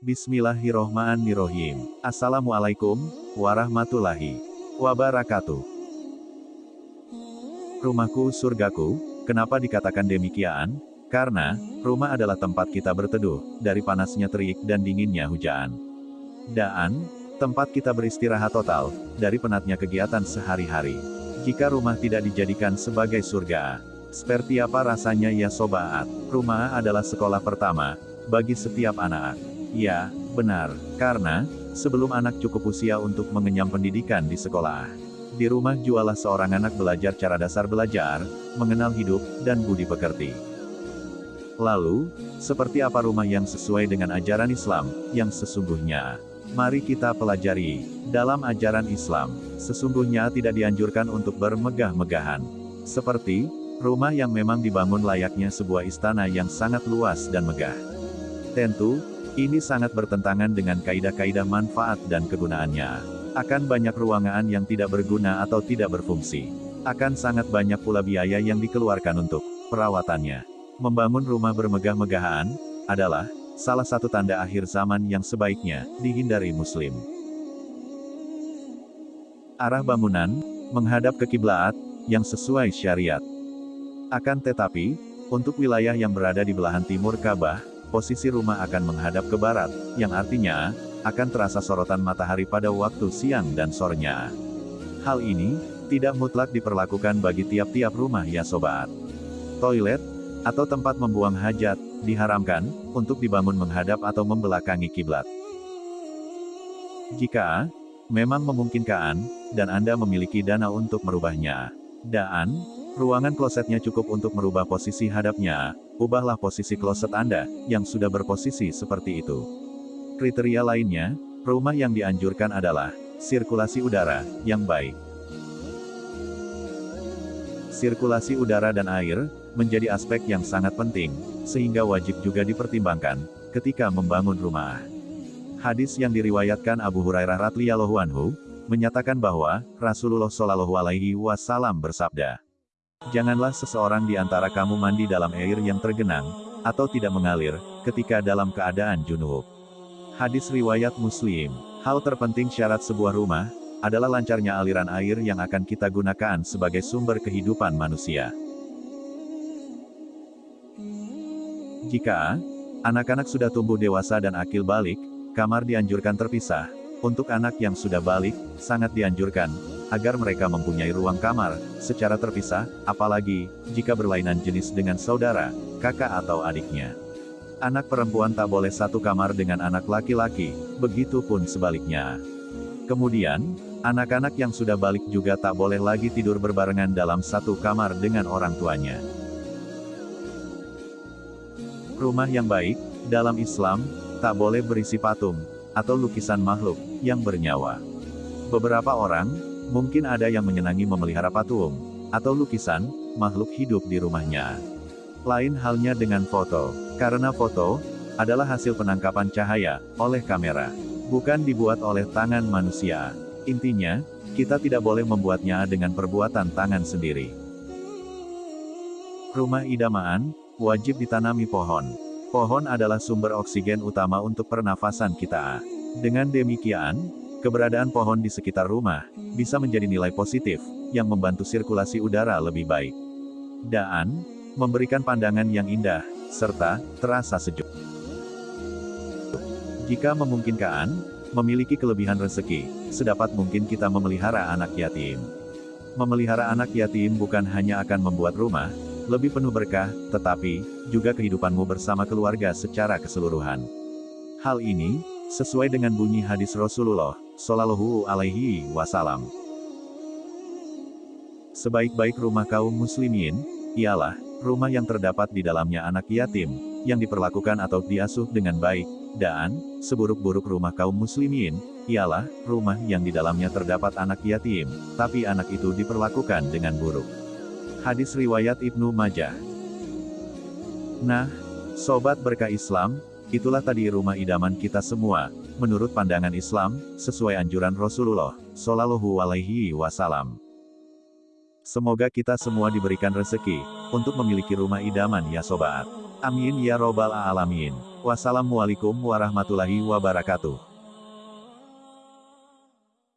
Bismillahirrohmanirrohim. Assalamualaikum, warahmatullahi wabarakatuh. Rumahku surgaku, kenapa dikatakan demikian? Karena, rumah adalah tempat kita berteduh, dari panasnya terik dan dinginnya hujan. Dan, tempat kita beristirahat total, dari penatnya kegiatan sehari-hari. Jika rumah tidak dijadikan sebagai surga, seperti apa rasanya ya sobat? Rumah adalah sekolah pertama, bagi setiap anak. Ya, benar, karena, sebelum anak cukup usia untuk mengenyam pendidikan di sekolah. Di rumah jualah seorang anak belajar cara dasar belajar, mengenal hidup, dan budi pekerti. Lalu, seperti apa rumah yang sesuai dengan ajaran Islam, yang sesungguhnya? Mari kita pelajari. Dalam ajaran Islam, sesungguhnya tidak dianjurkan untuk bermegah-megahan. Seperti, rumah yang memang dibangun layaknya sebuah istana yang sangat luas dan megah. Tentu, ini sangat bertentangan dengan kaidah-kaidah manfaat dan kegunaannya. Akan banyak ruangan yang tidak berguna atau tidak berfungsi. Akan sangat banyak pula biaya yang dikeluarkan untuk perawatannya. Membangun rumah bermegah-megahan adalah salah satu tanda akhir zaman yang sebaiknya dihindari muslim. Arah bangunan menghadap ke kiblat yang sesuai syariat. Akan tetapi, untuk wilayah yang berada di belahan timur Ka'bah, posisi rumah akan menghadap ke barat, yang artinya, akan terasa sorotan matahari pada waktu siang dan sorenya. Hal ini, tidak mutlak diperlakukan bagi tiap-tiap rumah ya sobat. Toilet, atau tempat membuang hajat, diharamkan, untuk dibangun menghadap atau membelakangi kiblat. Jika, memang memungkinkan, dan Anda memiliki dana untuk merubahnya. Dan, ruangan klosetnya cukup untuk merubah posisi hadapnya, ubahlah posisi kloset Anda, yang sudah berposisi seperti itu. Kriteria lainnya, rumah yang dianjurkan adalah, sirkulasi udara, yang baik. Sirkulasi udara dan air, menjadi aspek yang sangat penting, sehingga wajib juga dipertimbangkan, ketika membangun rumah. Hadis yang diriwayatkan Abu Hurairah radhiyallahu anhu, menyatakan bahwa, Rasulullah Shallallahu alaihi wasallam bersabda, Janganlah seseorang di antara kamu mandi dalam air yang tergenang, atau tidak mengalir, ketika dalam keadaan junub. Hadis Riwayat Muslim Hal terpenting syarat sebuah rumah, adalah lancarnya aliran air yang akan kita gunakan sebagai sumber kehidupan manusia. Jika anak-anak sudah tumbuh dewasa dan akil balik, kamar dianjurkan terpisah. Untuk anak yang sudah balik, sangat dianjurkan agar mereka mempunyai ruang kamar, secara terpisah, apalagi, jika berlainan jenis dengan saudara, kakak atau adiknya. Anak perempuan tak boleh satu kamar dengan anak laki-laki, begitu pun sebaliknya. Kemudian, anak-anak yang sudah balik juga tak boleh lagi tidur berbarengan dalam satu kamar dengan orang tuanya. Rumah yang baik, dalam Islam, tak boleh berisi patung, atau lukisan makhluk, yang bernyawa. Beberapa orang, Mungkin ada yang menyenangi memelihara patung, atau lukisan, makhluk hidup di rumahnya. Lain halnya dengan foto, karena foto, adalah hasil penangkapan cahaya, oleh kamera. Bukan dibuat oleh tangan manusia. Intinya, kita tidak boleh membuatnya dengan perbuatan tangan sendiri. Rumah idaman, wajib ditanami pohon. Pohon adalah sumber oksigen utama untuk pernafasan kita. Dengan demikian, Keberadaan pohon di sekitar rumah, bisa menjadi nilai positif, yang membantu sirkulasi udara lebih baik. Dan, memberikan pandangan yang indah, serta, terasa sejuk. Jika memungkinkan, memiliki kelebihan rezeki, sedapat mungkin kita memelihara anak yatim. Memelihara anak yatim bukan hanya akan membuat rumah, lebih penuh berkah, tetapi, juga kehidupanmu bersama keluarga secara keseluruhan. Hal ini, sesuai dengan bunyi hadis Rasulullah Shallallahu Alaihi Wasallam. Sebaik-baik rumah kaum muslimin, ialah rumah yang terdapat di dalamnya anak yatim, yang diperlakukan atau diasuh dengan baik, dan seburuk-buruk rumah kaum muslimin, ialah rumah yang di dalamnya terdapat anak yatim, tapi anak itu diperlakukan dengan buruk. Hadis riwayat Ibnu Majah. Nah, sobat berkah Islam, Itulah tadi rumah idaman kita semua, menurut pandangan Islam, sesuai anjuran Rasulullah Shallallahu Alaihi Wasallam. Semoga kita semua diberikan rezeki untuk memiliki rumah idaman ya sobat. Amin ya robbal alamin. Wassalamualaikum warahmatullahi wabarakatuh.